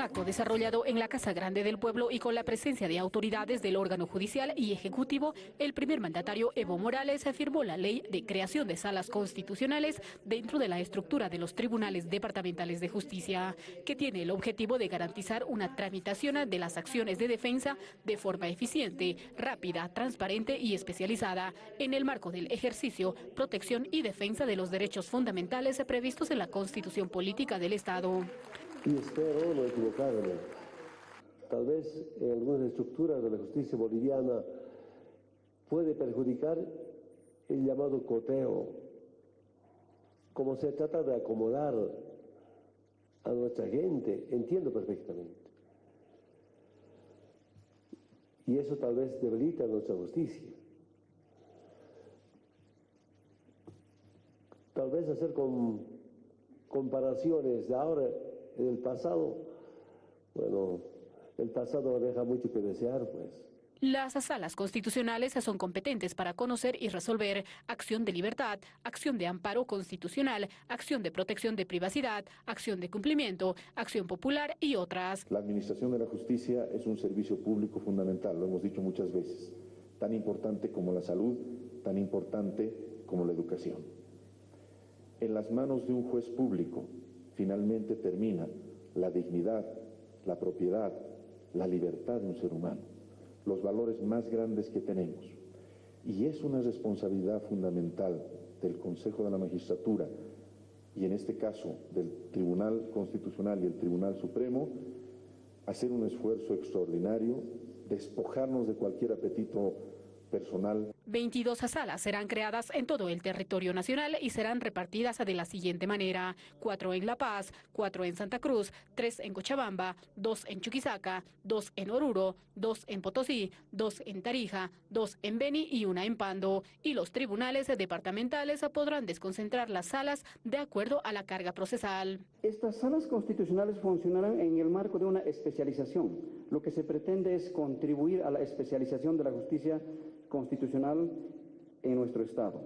Acto desarrollado en la Casa Grande del Pueblo y con la presencia de autoridades del órgano judicial y ejecutivo, el primer mandatario Evo Morales afirmó la ley de creación de salas constitucionales dentro de la estructura de los tribunales departamentales de justicia, que tiene el objetivo de garantizar una tramitación de las acciones de defensa de forma eficiente, rápida, transparente y especializada en el marco del ejercicio, protección y defensa de los derechos fundamentales previstos en la Constitución Política del Estado y espero no equivocarme. Tal vez en algunas estructuras de la justicia boliviana puede perjudicar el llamado coteo, como se trata de acomodar a nuestra gente, entiendo perfectamente. Y eso tal vez debilita nuestra justicia. Tal vez hacer con comparaciones de ahora en el pasado, bueno, el pasado deja mucho que desear, pues. Las salas constitucionales son competentes para conocer y resolver acción de libertad, acción de amparo constitucional, acción de protección de privacidad, acción de cumplimiento, acción popular y otras. La administración de la justicia es un servicio público fundamental, lo hemos dicho muchas veces, tan importante como la salud, tan importante como la educación. En las manos de un juez público, finalmente termina la dignidad, la propiedad, la libertad de un ser humano, los valores más grandes que tenemos. Y es una responsabilidad fundamental del Consejo de la Magistratura y en este caso del Tribunal Constitucional y el Tribunal Supremo hacer un esfuerzo extraordinario, despojarnos de cualquier apetito personal. 22 salas serán creadas en todo el territorio nacional y serán repartidas de la siguiente manera. Cuatro en La Paz, cuatro en Santa Cruz, tres en Cochabamba, dos en Chuquisaca, dos en Oruro, dos en Potosí, dos en Tarija, dos en Beni y una en Pando. Y los tribunales departamentales podrán desconcentrar las salas de acuerdo a la carga procesal. Estas salas constitucionales funcionarán en el marco de una especialización. Lo que se pretende es contribuir a la especialización de la justicia constitucional en nuestro Estado.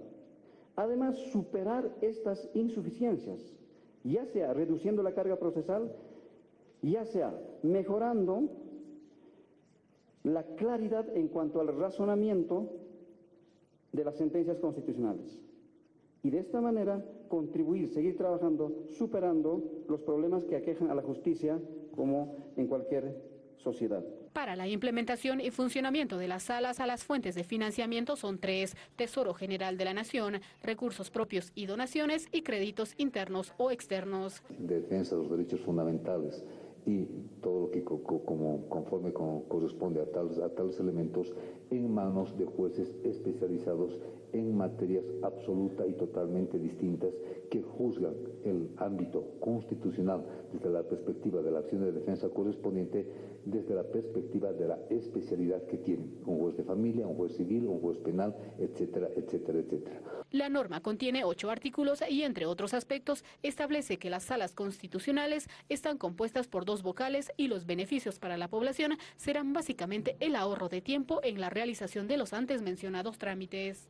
Además, superar estas insuficiencias, ya sea reduciendo la carga procesal, ya sea mejorando la claridad en cuanto al razonamiento de las sentencias constitucionales. Y de esta manera contribuir, seguir trabajando, superando los problemas que aquejan a la justicia como en cualquier sociedad. Para la implementación y funcionamiento de las salas a las fuentes de financiamiento son tres, Tesoro General de la Nación, recursos propios y donaciones y créditos internos o externos. Defensa de los derechos fundamentales y todo lo que como, conforme corresponde a tales, a tales elementos en manos de jueces especializados en materias absoluta y totalmente distintas que juzgan el ámbito constitucional desde la perspectiva de la acción de defensa correspondiente, desde la perspectiva de la especialidad que tienen, un juez de familia, un juez civil, un juez penal, etcétera, etcétera, etcétera. La norma contiene ocho artículos y, entre otros aspectos, establece que las salas constitucionales están compuestas por dos vocales y los beneficios para la población serán básicamente el ahorro de tiempo en la realización de los antes mencionados trámites.